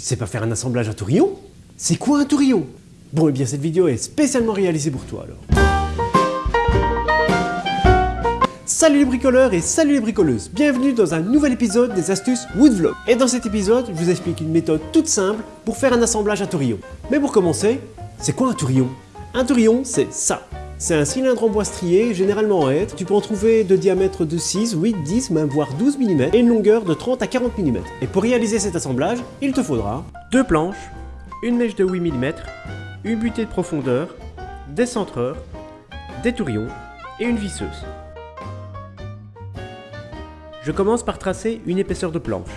Tu ne sais pas faire un assemblage à tourillon C'est quoi un tourillon Bon, et eh bien cette vidéo est spécialement réalisée pour toi alors. Salut les bricoleurs et salut les bricoleuses Bienvenue dans un nouvel épisode des astuces Woodvlog. Et dans cet épisode, je vous explique une méthode toute simple pour faire un assemblage à tourillon. Mais pour commencer, c'est quoi un tourillon Un tourillon, c'est ça. C'est un cylindre en bois strié, généralement en hêtre. Tu peux en trouver de diamètre de 6, 8, 10, même voire 12 mm et une longueur de 30 à 40 mm. Et pour réaliser cet assemblage, il te faudra deux planches, une mèche de 8 mm, une butée de profondeur, des centreurs, des tourillons et une visseuse. Je commence par tracer une épaisseur de planche.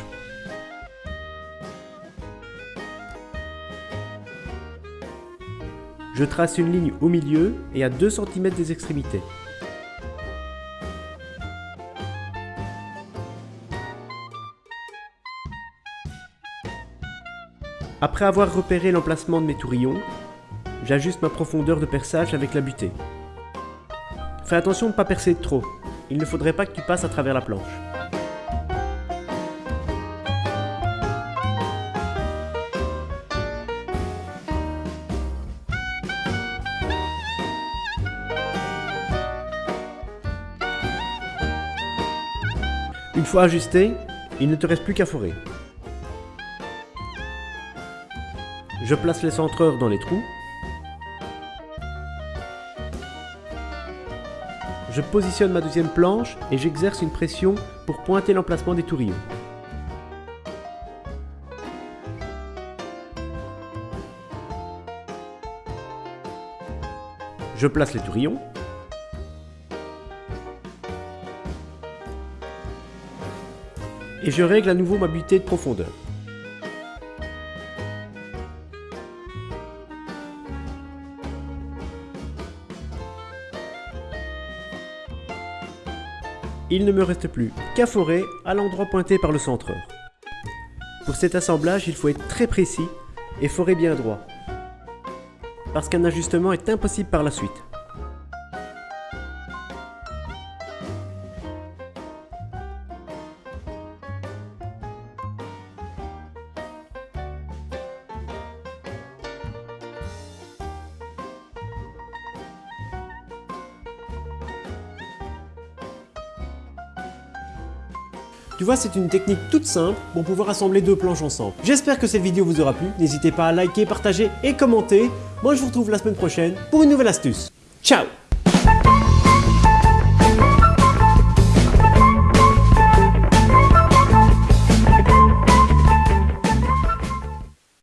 Je trace une ligne au milieu et à 2 cm des extrémités. Après avoir repéré l'emplacement de mes tourillons, j'ajuste ma profondeur de perçage avec la butée. Fais attention de ne pas percer trop, il ne faudrait pas que tu passes à travers la planche. Une fois ajusté, il ne te reste plus qu'à forer. Je place les centreurs dans les trous. Je positionne ma deuxième planche et j'exerce une pression pour pointer l'emplacement des tourillons. Je place les tourillons. Et je règle à nouveau ma butée de profondeur. Il ne me reste plus qu'à forer à l'endroit pointé par le centreur. Pour cet assemblage, il faut être très précis et forer bien droit, parce qu'un ajustement est impossible par la suite. Tu vois, c'est une technique toute simple pour pouvoir assembler deux planches ensemble. J'espère que cette vidéo vous aura plu. N'hésitez pas à liker, partager et commenter. Moi, je vous retrouve la semaine prochaine pour une nouvelle astuce. Ciao